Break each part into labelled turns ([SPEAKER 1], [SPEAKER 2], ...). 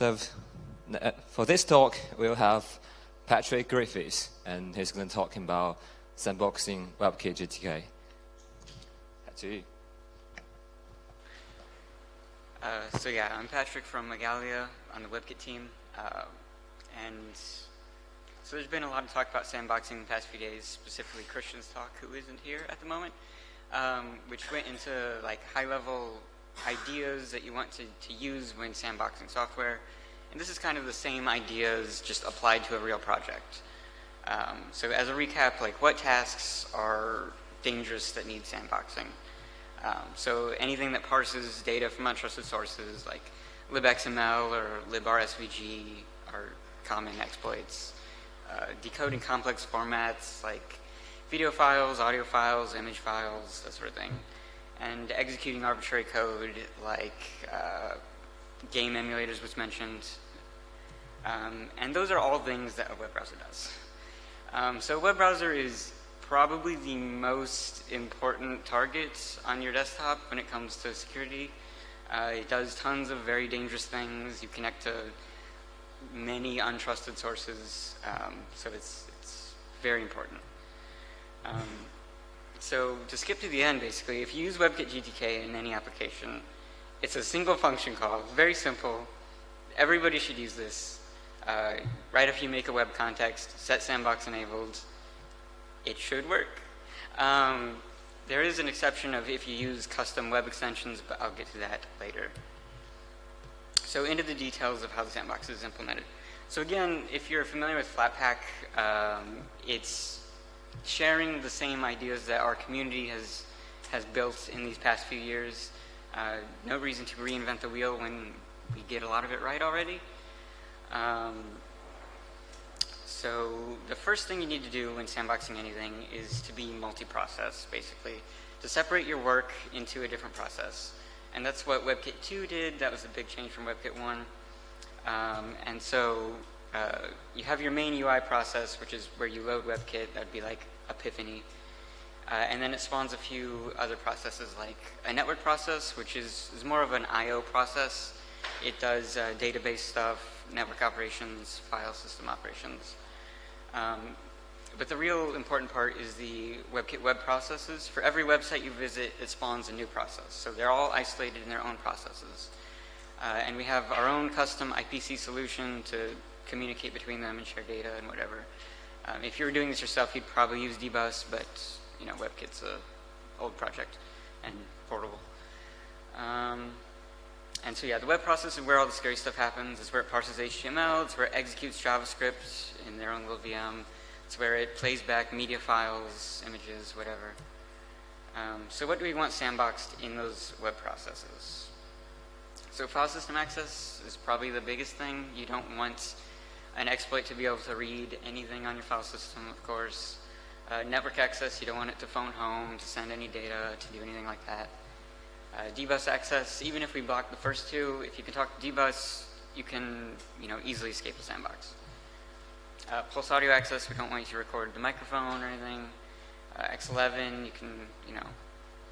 [SPEAKER 1] So uh, for this talk, we'll have Patrick Griffis, and he's going to talk about sandboxing WebKit GTK. You.
[SPEAKER 2] Uh, so yeah, I'm Patrick from Igalia on the WebKit team. Uh, and so there's been a lot of talk about sandboxing in the past few days, specifically Christian's talk, who isn't here at the moment, um, which went into like high-level ideas that you want to, to use when sandboxing software. And this is kind of the same ideas just applied to a real project. Um, so as a recap, like what tasks are dangerous that need sandboxing? Um, so anything that parses data from untrusted sources like libxml or librsvg are common exploits. Uh, decoding complex formats like video files, audio files, image files, that sort of thing. And executing arbitrary code like uh, game emulators was mentioned. Um, and those are all things that a web browser does. Um, so a web browser is probably the most important target on your desktop when it comes to security. Uh, it does tons of very dangerous things. You connect to many untrusted sources, um, so it's, it's very important. So to skip to the end, basically, if you use WebKit GTK in any application, it's a single function call, very simple. Everybody should use this. Uh, right after you make a web context, set sandbox enabled, it should work. Um, there is an exception of if you use custom web extensions, but I'll get to that later. So into the details of how the sandbox is implemented. So again, if you're familiar with Flatpak, um, it's sharing the same ideas that our community has, has built in these past few years. Uh, no reason to reinvent the wheel when we get a lot of it right already. Um, so the first thing you need to do when sandboxing anything is to be multi-process, basically, to separate your work into a different process. And that's what WebKit 2 did. That was a big change from WebKit 1. Um, and so uh, you have your main UI process, which is where you load WebKit. That would be like Epiphany. Uh, and then it spawns a few other processes like a network process, which is, is more of an I.O. process. It does uh, database stuff, network operations, file system operations. Um, but the real important part is the WebKit web processes. For every website you visit, it spawns a new process. So they're all isolated in their own processes. Uh, and we have our own custom IPC solution to communicate between them and share data and whatever. Um, if you were doing this yourself, you'd probably use dbus, but you know, WebKit's a old project and portable. Um, and so yeah, the web process is where all the scary stuff happens. It's where it parses HTML. It's where it executes JavaScript in their own little VM. It's where it plays back media files, images, whatever. Um, so what do we want sandboxed in those web processes? So file system access is probably the biggest thing. You don't want an exploit to be able to read anything on your file system, of course. Uh, network access, you don't want it to phone home, to send any data, to do anything like that. Uh, dbus access, even if we block the first two, if you can talk to dbus, you can you know, easily escape the sandbox. Uh, pulse audio access, we don't want you to record the microphone or anything. Uh, X11, you can, you know,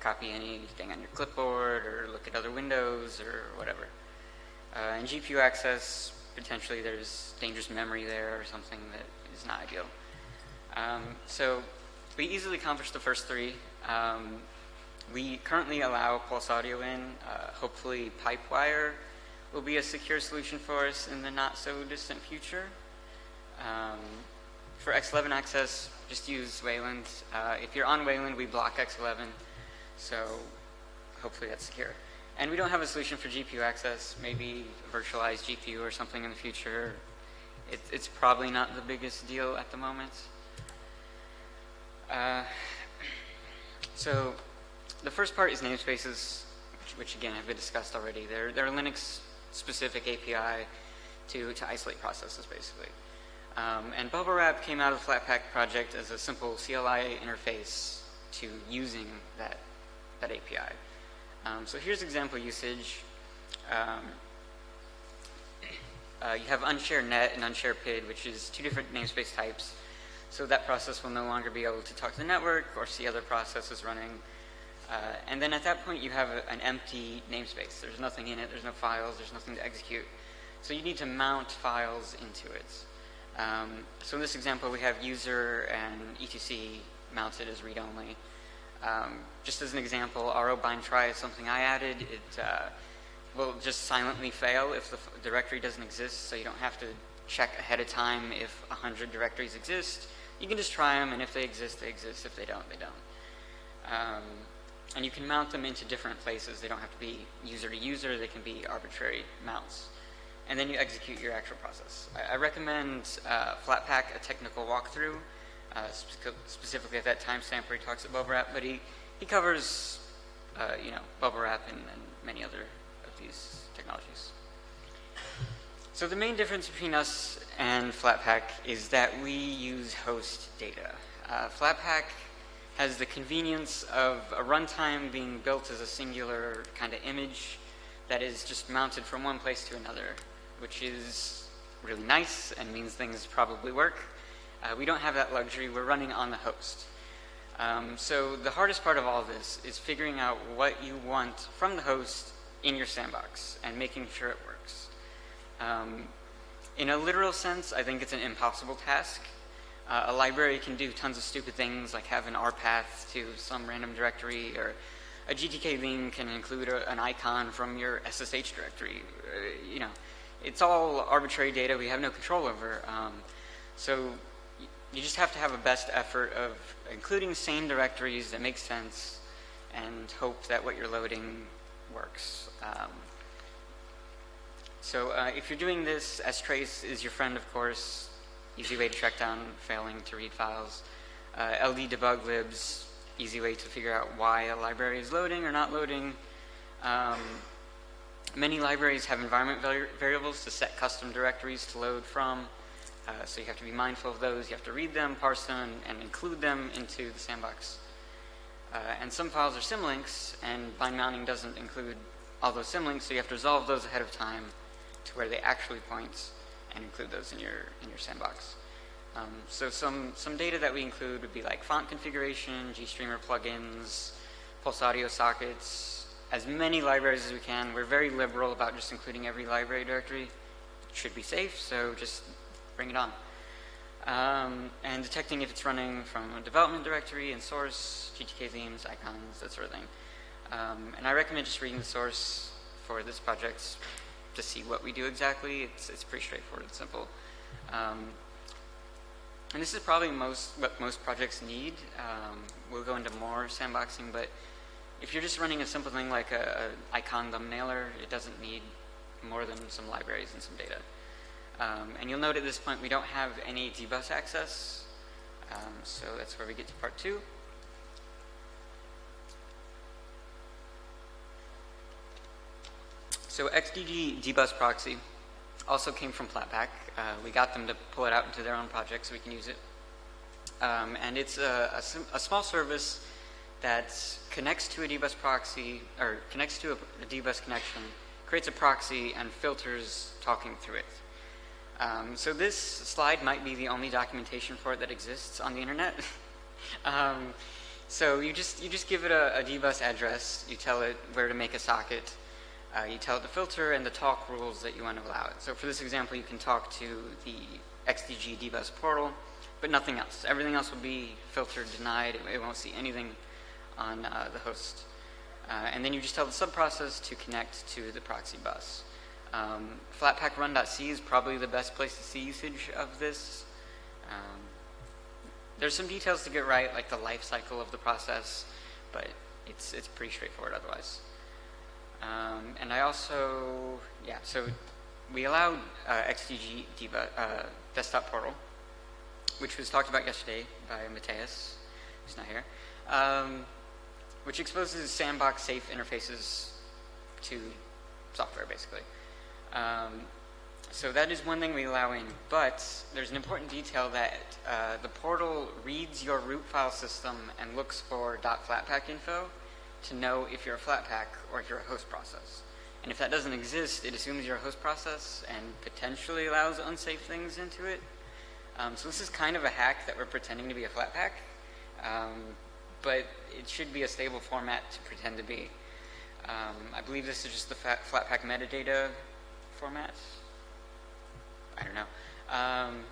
[SPEAKER 2] copy anything on your clipboard or look at other windows or whatever. Uh, and GPU access, potentially there's dangerous memory there or something that is not ideal. Um, so we easily accomplish the first three. Um, we currently allow pulse audio in. Uh, hopefully Pipewire will be a secure solution for us in the not so distant future. Um, for X11 access, just use Wayland. Uh, if you're on Wayland, we block X11, so hopefully that's secure. And we don't have a solution for GPU access, maybe virtualized GPU or something in the future. It, it's probably not the biggest deal at the moment. Uh, so the first part is namespaces, which, which, again have been discussed already. They're, they're Linux-specific API to, to isolate processes, basically. Um, and Bubble Wrap came out of the Flatpak project as a simple CLI interface to using that, that API. Um, so here's example usage. Um, uh, you have unshare net and unshare PID, which is two different namespace types. So that process will no longer be able to talk to the network or see other processes running. Uh, and then at that point, you have a, an empty namespace. There's nothing in it. There's no files. There's nothing to execute. So you need to mount files into it. Um, so in this example, we have user and etc mounted as read-only. Um, just as an example, ro bind try is something I added. It uh, will just silently fail if the directory doesn't exist, so you don't have to check ahead of time if 100 directories exist. You can just try them, and if they exist, they exist. If they don't, they don't. Um, and you can mount them into different places. They don't have to be user to user. They can be arbitrary mounts. And then you execute your actual process. I, I recommend uh, Flatpak, a technical walkthrough, spe specifically at that timestamp where he talks about bubble wrap, but he, he covers, uh, you know, bubble wrap and, and many other of these technologies. So the main difference between us and Flatpak is that we use host data. Uh, Flatpak has the convenience of a runtime being built as a singular kind of image that is just mounted from one place to another, which is really nice and means things probably work. Uh, we don't have that luxury. We're running on the host. Um, so the hardest part of all this is figuring out what you want from the host in your sandbox and making sure it works. Um, in a literal sense, I think it's an impossible task. Uh, a library can do tons of stupid things like have an RPath to some random directory or a GTK theme can include a, an icon from your SSH directory. Uh, you know, it's all arbitrary data we have no control over. Um, so you just have to have a best effort of including same directories that make sense and hope that what you're loading works. Um, so uh, if you're doing this, strace is your friend, of course. Easy way to track down failing to read files. Uh, LD debug libs, easy way to figure out why a library is loading or not loading. Um, many libraries have environment variables to set custom directories to load from. Uh, so you have to be mindful of those. You have to read them, parse them, and include them into the sandbox. Uh, and some files are symlinks, and bind mounting doesn't include all those symlinks, so you have to resolve those ahead of time to where they actually point and include those in your in your sandbox. Um, so some some data that we include would be like font configuration, GStreamer plugins, Pulse audio sockets, as many libraries as we can. We're very liberal about just including every library directory. It should be safe, so just bring it on. Um, and detecting if it's running from a development directory and source, GTK themes, icons, that sort of thing. Um, and I recommend just reading the source for this project to see what we do exactly. It's, it's pretty straightforward and simple. Um, and this is probably most what most projects need. Um, we'll go into more sandboxing, but if you're just running a simple thing like a, a icon thumbnailer, it doesn't need more than some libraries and some data. Um, and you'll note at this point we don't have any dbus access, um, so that's where we get to part two. So XDG dbus proxy also came from Flatpak. Uh, we got them to pull it out into their own project so we can use it. Um, and it's a, a, a, small service that connects to a dbus proxy, or connects to a, a dbus connection, creates a proxy, and filters talking through it. Um, so this slide might be the only documentation for it that exists on the internet. um, so you just you just give it a, a dbus address, you tell it where to make a socket, uh, you tell it the filter and the talk rules that you want to allow it. So for this example, you can talk to the XDG dbus portal, but nothing else. Everything else will be filtered, denied. It, it won't see anything on uh, the host. Uh, and then you just tell the subprocess to connect to the proxy bus. Um, Flatpak run.c is probably the best place to see usage of this. Um, there's some details to get right, like the life cycle of the process, but it's, it's pretty straightforward otherwise. Um, and I also, yeah, so we allowed uh, XDG Diva, uh, desktop portal, which was talked about yesterday by Mateus, who's not here, um, which exposes sandbox safe interfaces to software, basically. Um, so that is one thing we allow in, but there's an important detail that uh, the portal reads your root file system and looks for .flatpak info, to know if you're a Flatpak or if you're a host process. And if that doesn't exist, it assumes you're a host process and potentially allows unsafe things into it. Um, so this is kind of a hack that we're pretending to be a Flatpak, um, but it should be a stable format to pretend to be. Um, I believe this is just the Flatpak metadata format. I don't know. Um,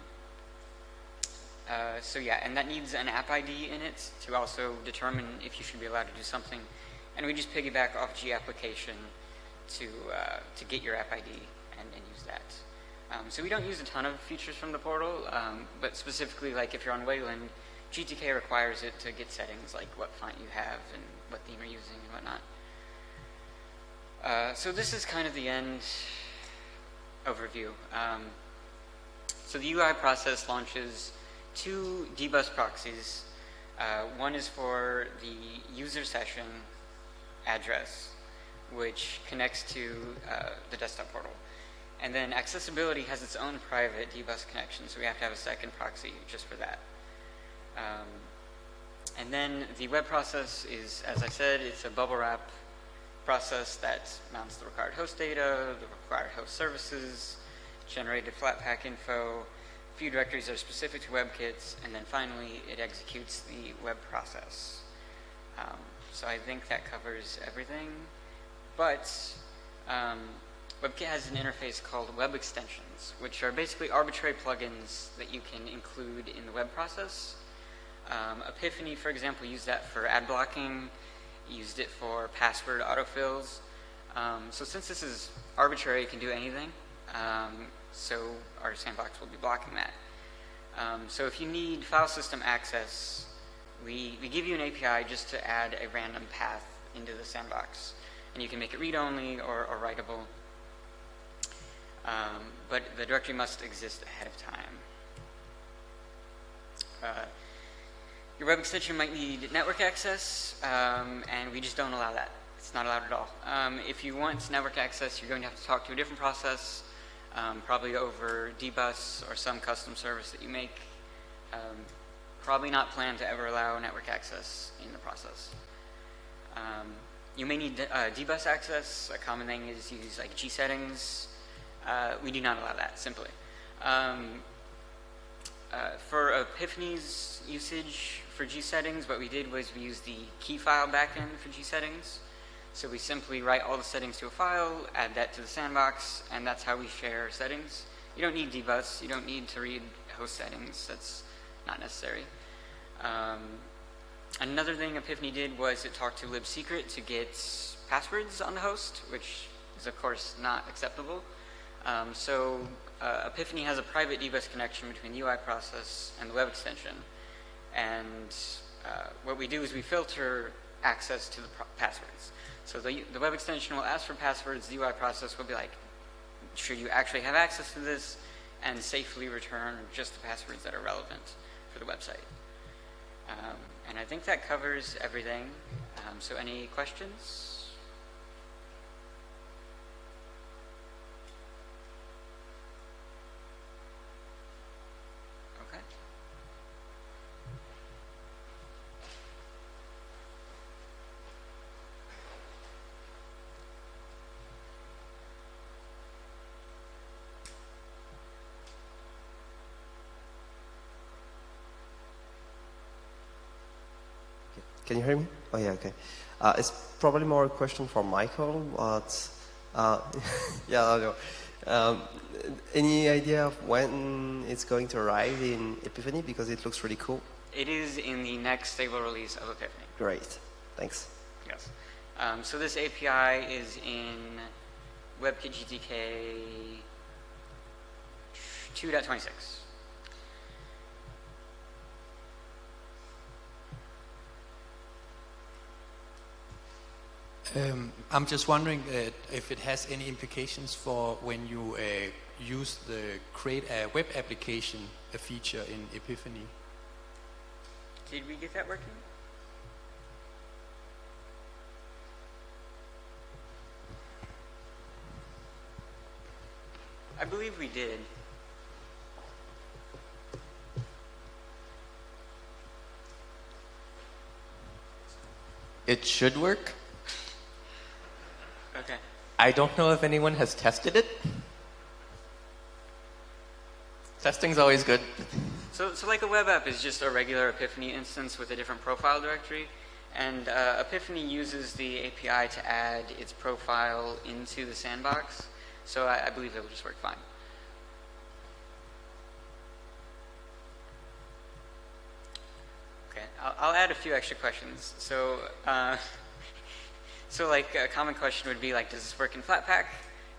[SPEAKER 2] uh, so yeah, and that needs an app ID in it to also determine if you should be allowed to do something. And we just piggyback off G application to uh, to get your app ID and, and use that. Um, so we don't use a ton of features from the portal, um, but specifically like if you're on Wayland, GTK requires it to get settings like what font you have and what theme you're using and whatnot. Uh, so this is kind of the end overview. Um, so the UI process launches two dbus proxies. Uh, one is for the user session address, which connects to uh, the desktop portal. And then accessibility has its own private dbus connection, so we have to have a second proxy just for that. Um, and then the web process is, as I said, it's a bubble wrap process that mounts the required host data, the required host services, generated Flatpak info, few directories that are specific to WebKits, and then finally it executes the web process. Um, so I think that covers everything. But um, WebKit has an interface called Web Extensions, which are basically arbitrary plugins that you can include in the web process. Um, Epiphany, for example, used that for ad blocking, used it for password autofills. Um, so since this is arbitrary, it can do anything. Um, so our sandbox will be blocking that. Um, so if you need file system access, we, we give you an API just to add a random path into the sandbox. And you can make it read-only or, or writable. Um, but the directory must exist ahead of time. Uh, your web extension might need network access, um, and we just don't allow that. It's not allowed at all. Um, if you want network access, you're going to have to talk to a different process um, probably over dbus or some custom service that you make. Um, probably not plan to ever allow network access in the process. Um, you may need uh, dbus access. A common thing is use like G settings. Uh, we do not allow that simply. Um, uh, for Epiphany's usage for G settings, what we did was we used the key file backend for G settings. So we simply write all the settings to a file, add that to the sandbox, and that's how we share settings. You don't need dbus. You don't need to read host settings. That's not necessary. Um, another thing Epiphany did was it talked to libsecret to get passwords on the host, which is of course not acceptable. Um, so uh, Epiphany has a private dbus connection between the UI process and the web extension. And uh, what we do is we filter access to the passwords. So the, the web extension will ask for passwords. The UI process will be like, should you actually have access to this and safely return just the passwords that are relevant for the website. Um, and I think that covers everything. Um, so any questions?
[SPEAKER 3] Can you hear me? Oh, yeah, okay. Uh, it's probably more a question for Michael, but uh, yeah, I know. Um, any idea of when it's going to arrive in Epiphany? Because it looks really cool.
[SPEAKER 2] It is in the next stable release of Epiphany.
[SPEAKER 3] Great. Thanks.
[SPEAKER 2] Yes. Um, so this API is in WebKit GTK 2.26.
[SPEAKER 4] Um, I'm just wondering uh, if it has any implications for when you uh, use the create a web application a feature in Epiphany.
[SPEAKER 2] Did we get that working? I believe we did.
[SPEAKER 5] It should work.
[SPEAKER 2] Okay.
[SPEAKER 5] I don't know if anyone has tested it. Testing's always good.
[SPEAKER 2] So, so like a web app is just a regular Epiphany instance with a different profile directory. And uh, Epiphany uses the API to add its profile into the sandbox. So I, I believe it will just work fine. Okay, I'll, I'll add a few extra questions. So uh, so like a common question would be like, does this work in Flatpak?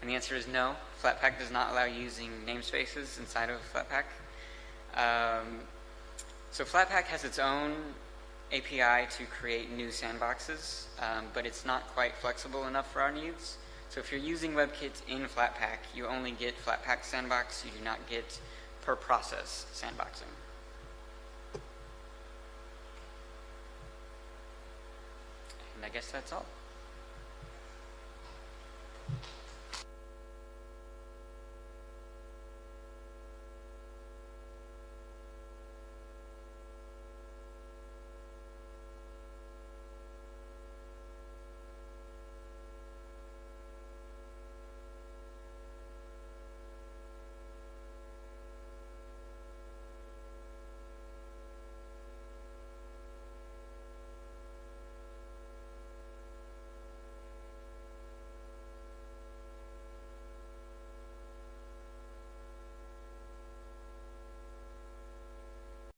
[SPEAKER 2] And the answer is no. Flatpak does not allow using namespaces inside of Flatpak. Um, so Flatpak has its own API to create new sandboxes, um, but it's not quite flexible enough for our needs. So if you're using WebKit in Flatpak, you only get Flatpak sandbox. You do not get per process sandboxing. And I guess that's all.